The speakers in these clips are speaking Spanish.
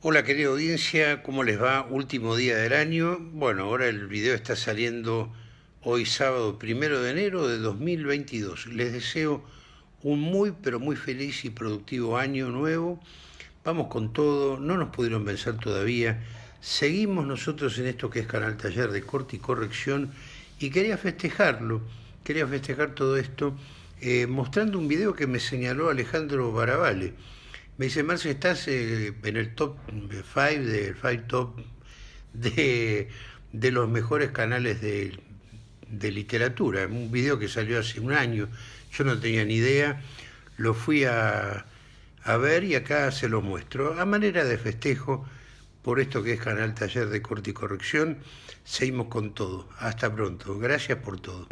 Hola querida audiencia, ¿cómo les va? Último día del año. Bueno, ahora el video está saliendo hoy sábado primero de enero de 2022. Les deseo un muy pero muy feliz y productivo año nuevo. Vamos con todo, no nos pudieron vencer todavía. Seguimos nosotros en esto que es Canal Taller de Corte y Corrección y quería festejarlo, quería festejar todo esto eh, mostrando un video que me señaló Alejandro Baravale me dice, Marcio, estás eh, en el top 5, del five top de, los mejores canales de, literatura. Un video que salió hace un año, yo no tenía ni idea, lo fui a, a ver y acá se lo muestro. A manera de festejo, por esto que es Canal Taller de Corte y Corrección. Seguimos con todo. Hasta pronto. Gracias por todo.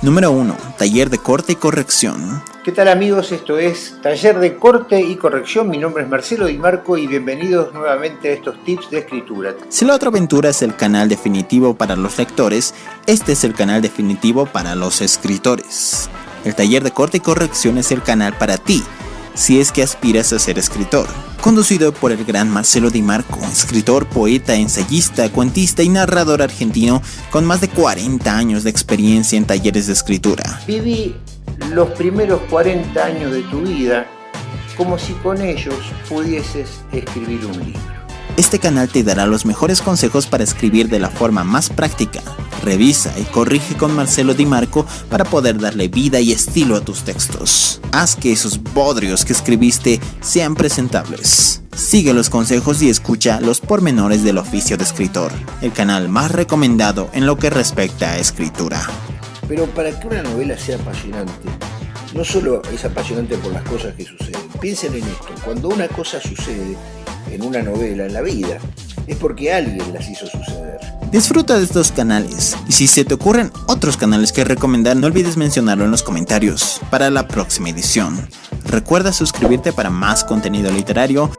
Número 1. Taller de Corte y Corrección. ¿Qué tal amigos? Esto es Taller de Corte y Corrección. Mi nombre es Marcelo Di Marco y bienvenidos nuevamente a estos tips de escritura. Si la otra aventura es el canal definitivo para los lectores, este es el canal definitivo para los escritores. El Taller de Corte y Corrección es el canal para ti, si es que aspiras a ser escritor conducido por el gran Marcelo Di Marco, escritor, poeta, ensayista, cuentista y narrador argentino con más de 40 años de experiencia en talleres de escritura. Viví los primeros 40 años de tu vida como si con ellos pudieses escribir un libro. Este canal te dará los mejores consejos para escribir de la forma más práctica. Revisa y corrige con Marcelo Di Marco para poder darle vida y estilo a tus textos. Haz que esos bodrios que escribiste sean presentables. Sigue los consejos y escucha los pormenores del oficio de escritor, el canal más recomendado en lo que respecta a escritura. Pero para que una novela sea apasionante, no solo es apasionante por las cosas que suceden. Piensen en esto, cuando una cosa sucede, en una novela, en la vida, es porque alguien las hizo suceder. Disfruta de estos canales y si se te ocurren otros canales que recomendar no olvides mencionarlo en los comentarios para la próxima edición. Recuerda suscribirte para más contenido literario